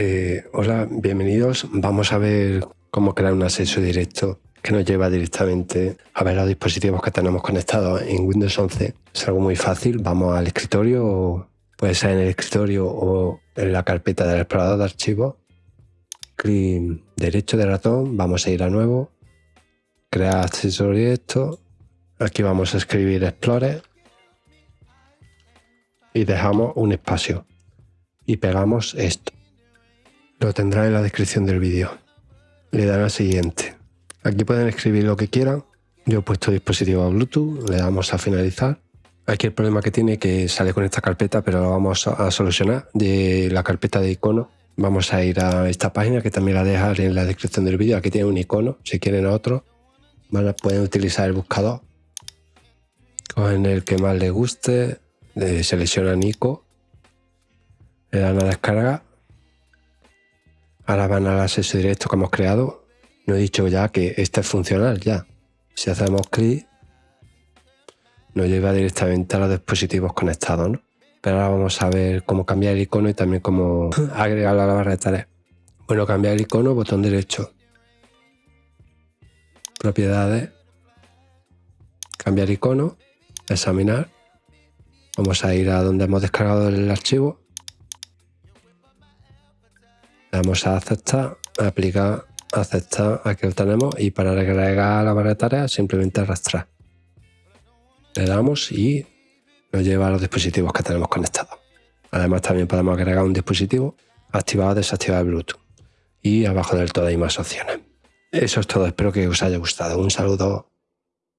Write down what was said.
Eh, hola, bienvenidos. Vamos a ver cómo crear un acceso directo que nos lleva directamente a ver los dispositivos que tenemos conectados en Windows 11. Es algo muy fácil. Vamos al escritorio, puede ser en el escritorio o en la carpeta del explorador de archivos. Clic derecho de ratón, vamos a ir a nuevo, crear acceso directo. Aquí vamos a escribir Explorer y dejamos un espacio y pegamos esto. Lo tendrá en la descripción del vídeo. Le dan a siguiente. Aquí pueden escribir lo que quieran. Yo he puesto dispositivo a Bluetooth, le damos a finalizar. Aquí el problema que tiene que sale con esta carpeta, pero lo vamos a solucionar de la carpeta de iconos. Vamos a ir a esta página que también la dejaré en la descripción del vídeo. Aquí tiene un icono, si quieren otro. pueden utilizar el buscador. Cogen el que más les guste, seleccionan icono, le dan a descarga Ahora van al acceso directo que hemos creado. No he dicho ya que este es funcional ya. Si hacemos clic, nos lleva directamente a los dispositivos conectados, ¿no? Pero ahora vamos a ver cómo cambiar el icono y también cómo agregarlo a la barra de tareas. Bueno, cambiar el icono, botón derecho. Propiedades. Cambiar icono. Examinar. Vamos a ir a donde hemos descargado el archivo Vamos a aceptar, aplicar, aceptar, aquí lo tenemos y para agregar la barra de tareas simplemente arrastrar. Le damos y nos lleva a los dispositivos que tenemos conectados. Además también podemos agregar un dispositivo activado o desactivado el Bluetooth. Y abajo del todo hay más opciones. Eso es todo, espero que os haya gustado. Un saludo.